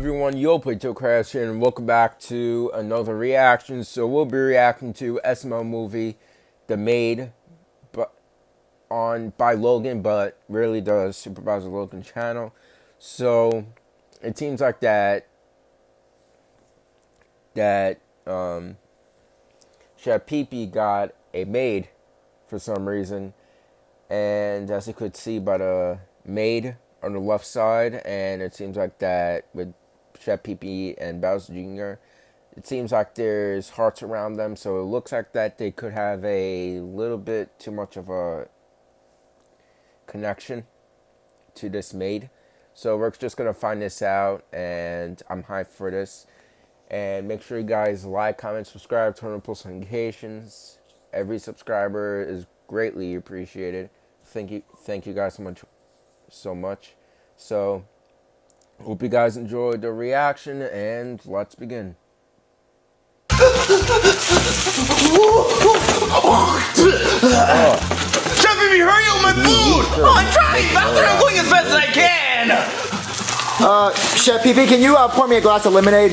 everyone, Yo Plato Crash here, and welcome back to another reaction. So we'll be reacting to SML movie, The Maid, but on by Logan, but really the SuperMarioLogan channel. So it seems like that that um, Pee got a maid for some reason, and as you could see by the maid on the left side, and it seems like that with Chef Pee and Bowser Jr. It seems like there's hearts around them, so it looks like that they could have a little bit too much of a connection to this maid. So we're just gonna find this out, and I'm hyped for this. And make sure you guys like, comment, subscribe, turn on post notifications. Every subscriber is greatly appreciated. Thank you, thank you guys so much, so much. So hope you guys enjoyed the reaction, and let's begin. Chef, if you hurry up my food! Oh, I'm trying, Bowser. I'm going as fast as I can. Uh, Chef Pee Pee, can you uh, pour me a glass of lemonade?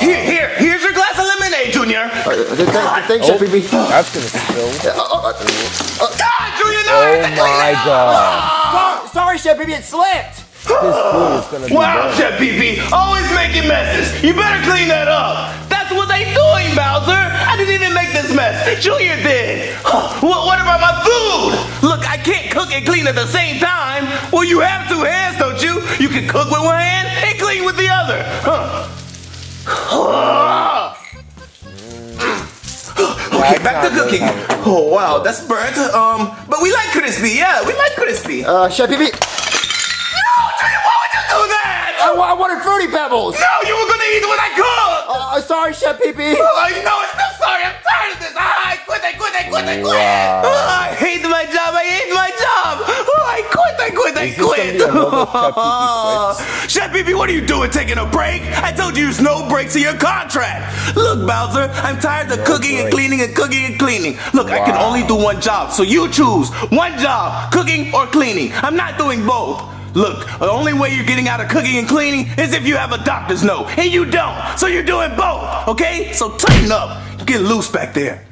Here, here, here's your glass of lemonade, Junior. Uh, th- th- thanks, Chef Pee Pee. That's gonna spill. God, Junior, no! Oh my god. Oh, sorry, Chef Pee Pee, it slipped. This food is gonna be Wow, bad. Chef Pee Pee, always making messes. You better clean that up. That's what they doing, Bowser. I didn't even make this mess. Junior did. What, what about my food? Look, I can't cook and clean at the same time. Well, you have two hands, don't you? You can cook with one hand and clean with the other. Huh. Okay, back to cooking. Oh wow, that's burnt. Um, but we like crispy. Yeah, we like crispy. Uh, Chef Pee Pee, Fruity Pebbles. No, you were gonna eat what I cooked. Uh, sorry, Chef Pee Pee. Oh, you know, I'm so sorry. I'm tired of this. Ah, I quit. I quit. I quit. I quit. Wow. Ah, I hate my job. I hate my job. Oh, I quit. I quit. I Is this gonna quit. Chef Pee Pee what are you doing? Taking a break? I told you there's no breaks in your contract. Look, Bowser, I'm tired of No cooking and cleaning and cooking and cleaning. Look, I can only do one job, so you choose one job, cooking or cleaning. I'm not doing both. Look, the only way you're getting out of cooking and cleaning is if you have a doctor's note, and you don't. So you're doing both, okay? So tighten up. You Get loose back there.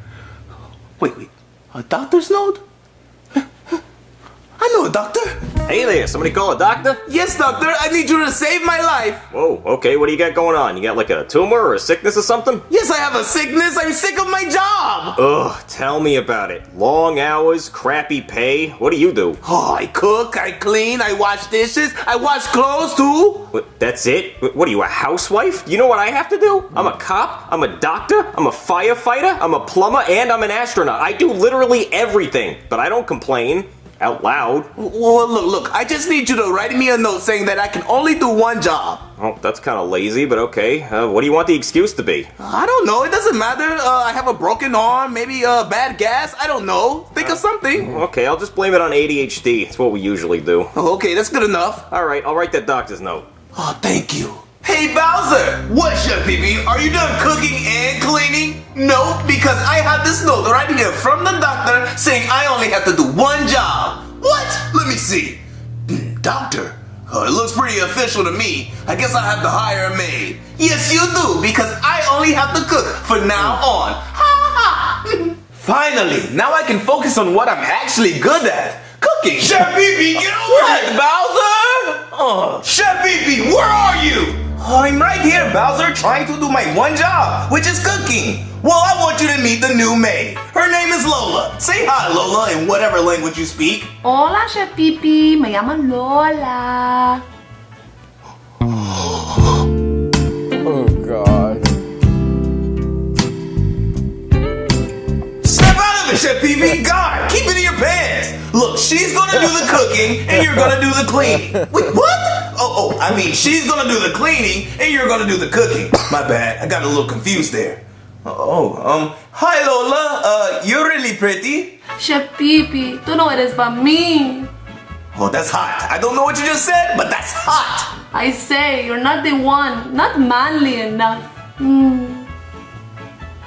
Wait, wait. A doctor's note? I know a doctor. Hey there, somebody call a doctor? Yes, doctor. I need you to save my life. Whoa, okay, what do you got going on? You got like a tumor or a sickness or something? Yes, I have a sickness. I'm sick of my job. Ugh, tell me about it. Long hours, crappy pay. What do you do? Oh, I cook, I clean, I wash dishes, I wash clothes too. What, that's it? What what are you, a housewife? You know what I have to do? I'm a cop, I'm a doctor, I'm a firefighter, I'm a plumber, and I'm an astronaut. I do literally everything, but I don't complain out loud. Well, look, look, I just need you to write me a note saying that I can only do one job. Oh, that's kind of lazy, but okay. Uh, what do you want the excuse to be? I don't know, it doesn't matter. Uh, I have a broken arm, maybe uh, bad gas, I don't know. Think of something. Okay, I'll just blame it on ADHD. It's what we usually do. Okay, that's good enough. Alright, I'll write that doctor's note. Oh, thank you. Hey Bowser, what's up, BB? Are you done cooking and cleaning? No, because I have this note right here from the doctor saying I only have to do one job. What? Let me see. Doctor, oh, it looks pretty official to me. I guess I have to hire a maid. Yes, you do, because I only have to cook from now on. Ha ha! Finally, now I can focus on what I'm actually good at. Cooking. Chef BB, get over here, Bowser! Oh, Chef BB, where are you? Oh, I'm right here, Bowser, trying to do my one job, which is cooking. Well, I want you to meet the new maid. Her name is Lola. Say hi, Lola, in whatever language you speak. Hola, Chef Pipi. Me llamo Lola. Oh god. Step out of it, Chef PB. God, keep it in your pants. Look, she's gonna do the cooking and you're gonna do the cleaning. Wait, what? Oh, oh, I mean, she's gonna do the cleaning and you're gonna do the cooking. My bad, I got a little confused there. Oh, um, hi Lola. Uh, you're really pretty. Chef Pipi, tú no eres para mí. Oh, that's hot. I don't know what you just said, but that's hot. I say, you're not the one. Not manly enough. Mm.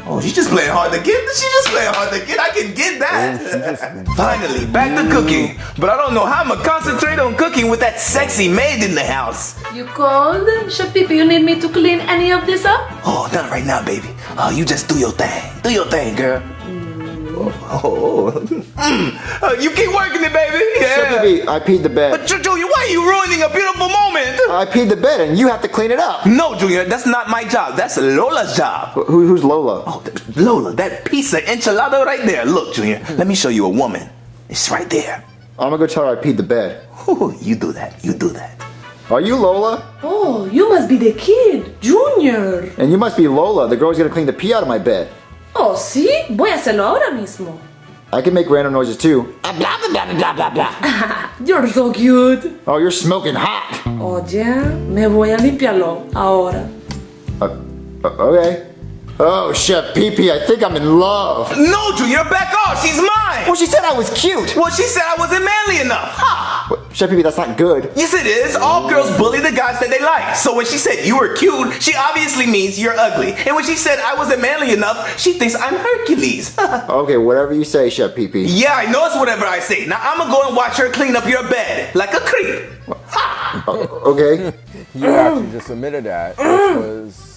Oh, she's just playing hard to get. She's just playing hard to get. I can get that. Oh, Finally, back to cooking. But I don't know how I'm gonna concentrate on cooking with that sexy maid in the house. You cold? Chef Pee Pee, you need me to clean any of this up? Oh, not right now, baby. Oh, you just do your thing. Do your thing, girl. Oh, Mm. Uh, you keep working it, baby. Yeah. Pee Pee, I peed the bed. But Ju- Junior, why are you ruining a beautiful moment? I peed the bed and you have to clean it up. No, Junior, that's not my job. That's Lola's job. Who, who's Lola? Oh, th- Lola, that piece of enchilada right there. Look, Junior, let me show you a woman. It's right there. I'm gonna go tell her I peed the bed. Ooh, you do that. You do that. Are you Lola? Oh, you must be the kid, Junior. And you must be Lola, the girl who's gonna clean the pee out of my bed. Oh, sí, voy a hacerlo ahora mismo. I can make random noises too. You're so cute. Oh, you're smoking hot. Oye, me voy a limpiarlo ahora. Uh, uh, okay. Oh, Chef Pee Pee, I think I'm in love. No, Junior, back off. She's mine. Well, she said I was cute. Well, she said I wasn't manly enough. Ha! What? Chef Pee Pee, that's not good. Yes, it is. All girls bully the guys that they like. So when she said you were cute, she obviously means you're ugly. And when she said I wasn't manly enough, she thinks I'm Hercules. Okay, whatever you say, Chef Pee Pee. yeah, I know it's whatever I say. Now I'm gonna go and watch her clean up your bed like a creep. Ha! Uh, okay. You actually just admitted that, which was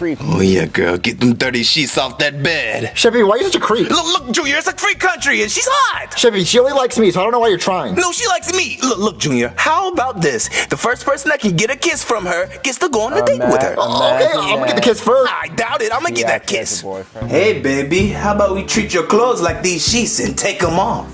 creepy. Oh yeah, girl, get them dirty sheets off that bed. Chef Pee Pee, why are you such a creep? Look, look, Junior, it's a free country and she's hot. Chef Pee Pee, she only likes me, so I don't know why you're trying. No, she likes me. Look, look, Junior. How about this? The first person that can get a kiss from her gets to go on a Uh, date with her. uh, Oh, okay, I'm gonna get the kiss first. I doubt it. I'm gonna He get that acts like a kiss. Hey, baby, how about we treat your clothes like these sheets and take them off?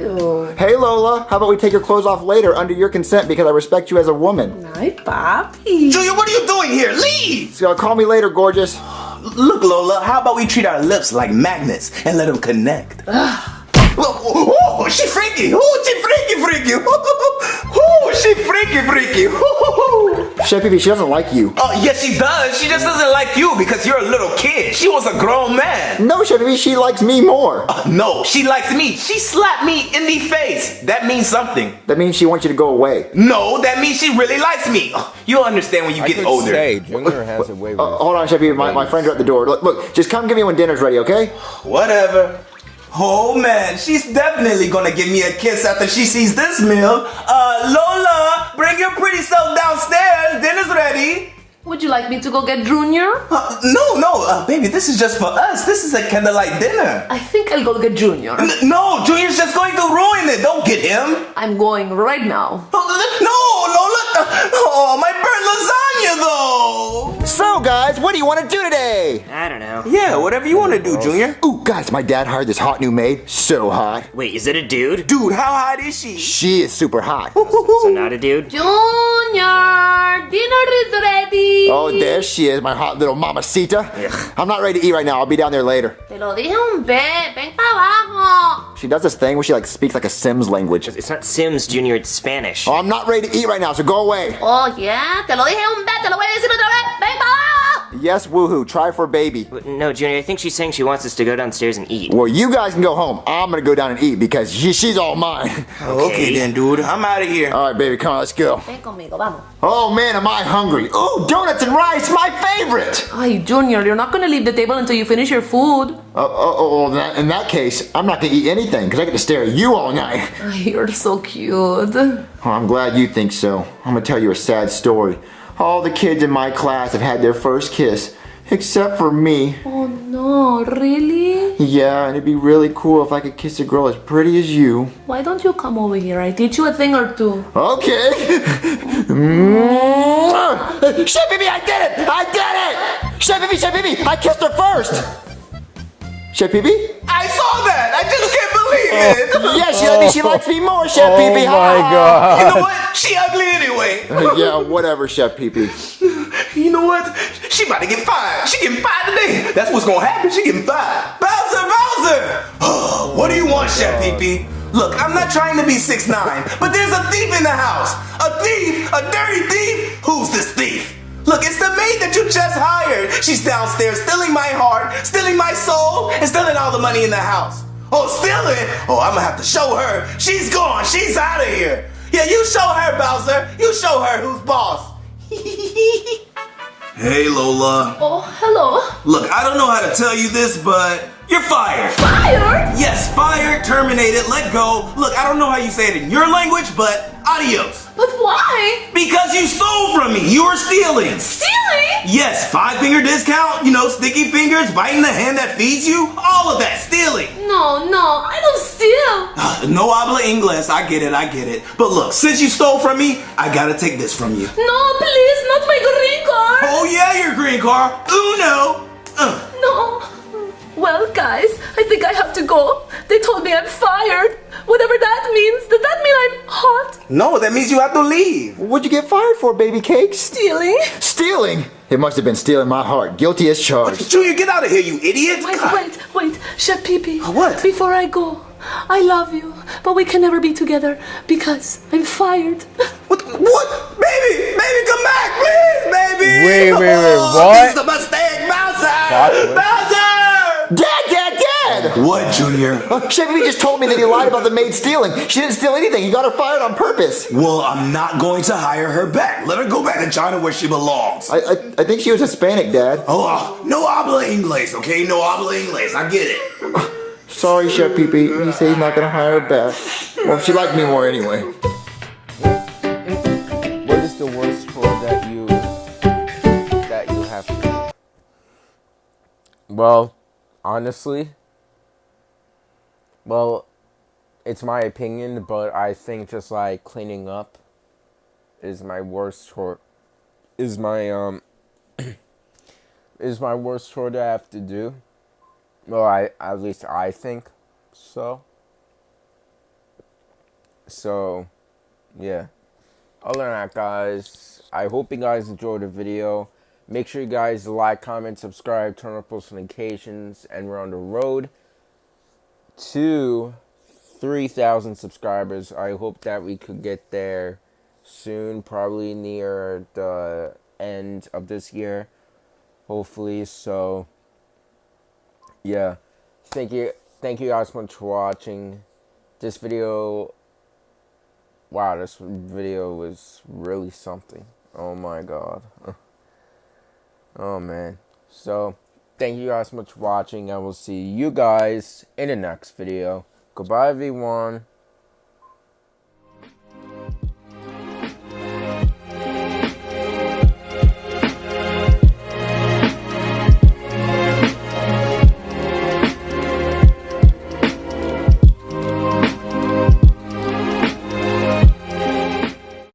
Ew. Hey Lola, how about we take your clothes off later under your consent because I respect you as a woman? Ay, papi. Junior, what are you doing here? Leave! So call me later, gorgeous. Look, Lola, how about we treat our lips like magnets and let them connect? oh, oh, she freaky! Oh, she freaky, freaky! Oh, she freaky, freaky! Chef Pee Pee, she doesn't like you. Oh, yes, she does. She just doesn't like you because you're a little kid. She was a grown man. No, Chef Pee Pee, she likes me more. No, she likes me. She slapped me in the face. That means something. That means she wants you to go away. No, that means she really likes me. You'll understand when you I get could older. say Junior has a way with Uh, hold on, Chef Pee Pee, my, my friends are at the door. Look, look, just come get me when dinner's ready, okay? Whatever. Oh man, she's definitely gonna give me a kiss after she sees this meal. Uh, Lola, bring your pretty self downstairs. Dinner's ready. Would you like me to go get Junior? Uh, no, no, uh, baby, this is just for us. This is a candlelight dinner. I think I'll go get Junior. N- no, Junior's just going to ruin it. Don't get him. I'm going right now. No, Lola. Oh, my burnt lasagna, though. So, guys, what do you want to do today? I don't know. Yeah, whatever you want to do, Junior. Ooh, guys, my dad hired this hot new maid. So hot. Wait, is it a dude? Dude, how hot is she? She is super hot. So not a dude? Junior, dinner is ready. Oh, there she is, my hot little mamacita. I'm not ready to eat right now. I'll be down there later. Te lo dije un vez, ven para abajo. She does this thing where she like speaks like a Sims language. It's not Sims Junior, it's Spanish. Oh, I'm not ready to eat right now, so go away. Oh, yeah, te lo dije un vez, te lo voy a decir otra vez. Ven para abajo. Yes, woohoo. Try for baby. No, Junior, I think she's saying she wants us to go downstairs and eat. Well, you guys can go home. I'm gonna go down and eat because she, she's all mine. Okay then, dude. I'm out of here. All right, baby, come on, let's go. Ven conmigo, vamos. Oh man, am I hungry? Ooh, donuts and rice, my favorite. Ay, Junior, you're not gonna leave the table until you finish your food. Oh, oh, oh, well, that, in that case, I'm not gonna eat anything because I get to stare at you all night. Ay, you're so cute. Oh, I'm glad you think so. I'm gonna tell you a sad story. All the kids in my class have had their first kiss, except for me. Oh no, really? Yeah, and it'd be really cool if I could kiss a girl as pretty as you. Why don't you come over here? I teach you a thing or two. Okay. Mwah! Chef Bibi, I did it! I did it! Chef Bibi, Chef Bibi, I kissed her first! Chef Bibi? I saw that. I just Yeah, she me. She likes me more, Chef Oh Bibi. my god. You know what? She ugly anyway. yeah, whatever, Chef Bibi. You know what? She about to get fired. She getting fired today. That's what's gonna happen. She getting fired. Bowser, Bowser! what do you want, oh Chef Pee Look, I'm not trying to be 6'9", but there's a thief in the house. A thief? A dirty thief? Who's this thief? Look, it's the maid that you just hired. She's downstairs stealing my heart, stealing my soul, and stealing all the money in the house. Oh, stealing? Oh, I'm gonna have to show her. She's gone. She's out of here. Yeah, you show her, Bowser. You show her who's boss. Hey, Lola. Oh, hello. Look, I don't know how to tell you this, but you're fired. Fired? Yes, fired, terminated, let go. Look, I don't know how you say it in your language, but adios. But why? Because you stole from me. You were stealing. Stealing? Yes, five finger discount, you know, sticky fingers, biting the hand that feeds you, all of that, stealing. No, no, I don't steal. Ah, no habla inglés, I get it, I get it. But look, since you stole from me, I gotta take this from you. No, please, not my green card. Oh yeah, your green car. Uno. No. Well, guys, I think I have to go. They told me I'm fired. Whatever that means. Does that mean I'm hot? No, that means you have to leave. What'd you get fired for, baby cakes? Stealing? Stealing? It must have been stealing my heart. Guilty as charged. Junior, get out of here, you idiot. Wait, God. wait, wait. Chef Pee oh, What? Before I go, I love you, but we can never be together because I'm fired. What? What? Baby, baby, come back, please, baby. Wait, wait, wait, Oh, what? This is a mistake, Bowser. Bowser. Dad, Dad, Dad! What, Junior? Uh, Chevy just told me that he lied about the maid stealing. She didn't steal anything. He got her fired on purpose. Well, I'm not going to hire her back. Let her go back to China where she belongs. I, I, I think she was Hispanic, Dad. Oh, no habla inglés, okay? No habla inglés. I get it. Sorry, Chef Pee Pee. He said he's not gonna hire her back. Well, she liked me more anyway. What is the worst chore that you that you have to do? Well, honestly, well, it's my opinion, but I think just like cleaning up is my worst chore. Is my um is my worst chore to have to do. Well, I at least I think so. So, yeah. Other than that, guys, I hope you guys enjoyed the video. Make sure you guys like, comment, subscribe, turn on post notifications, and we're on the road to 3,000 subscribers. I hope that we could get there soon, probably near the end of this year, hopefully. So, yeah, thank you, thank you guys much for watching. This video Wow, this video was really something. Oh my god. Oh man. So, thank you guys so much for watching. I will see you guys in the next video. Goodbye, everyone.